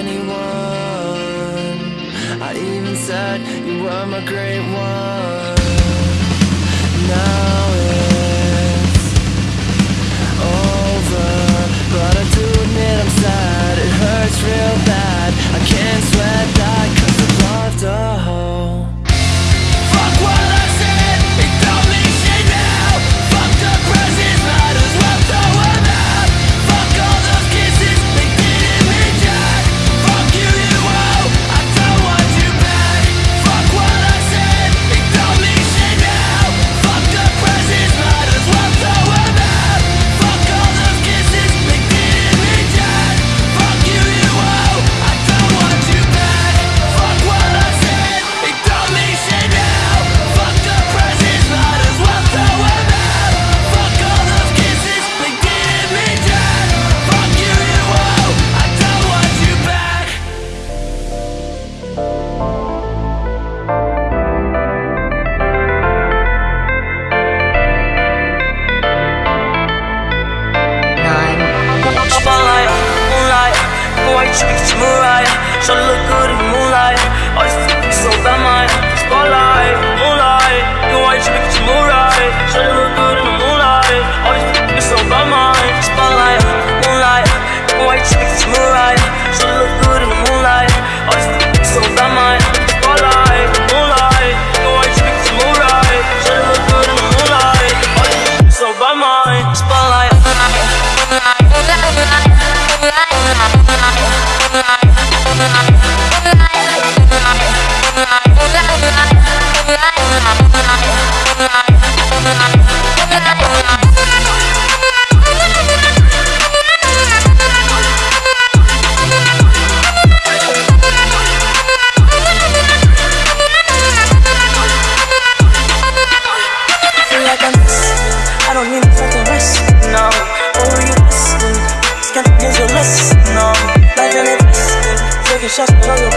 anyone. I even said you were my great one. Now it's over But I do admit I'm sad, it hurts real bad. Should be samurai. just tell your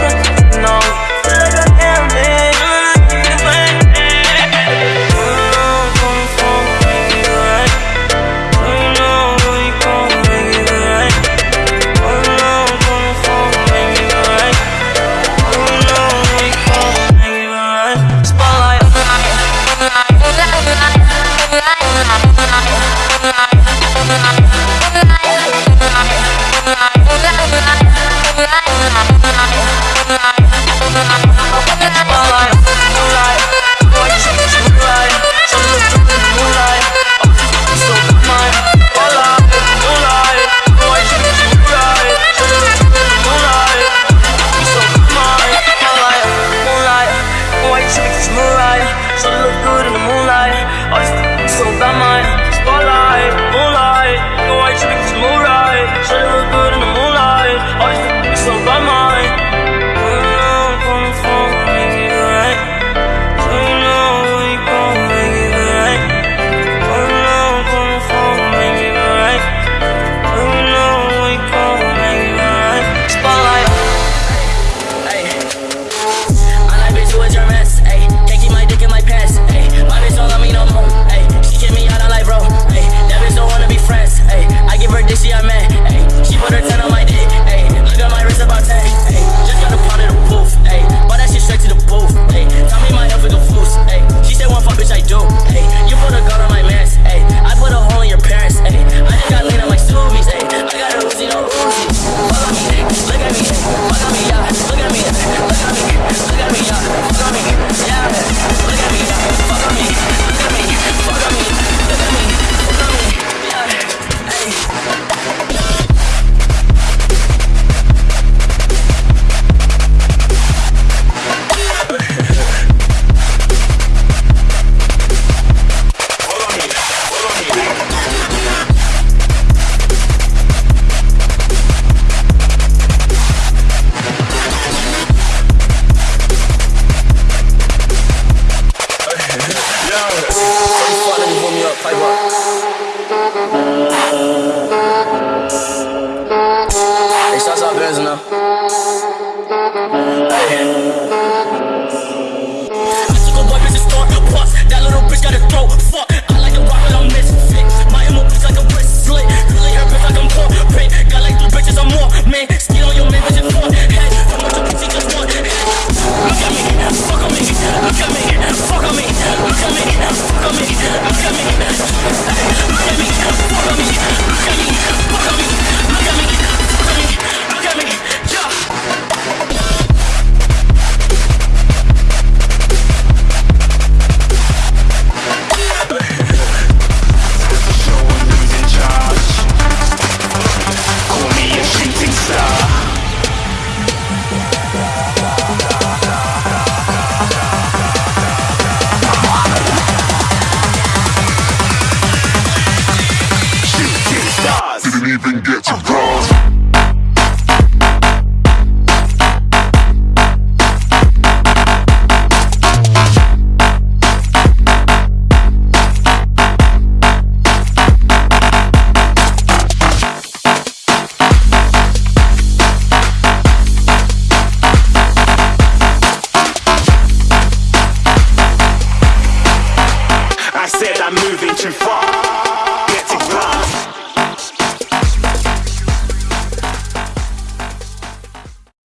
Bicycle weapons and start a pulse. That little bitch got a throat. I'm moving too far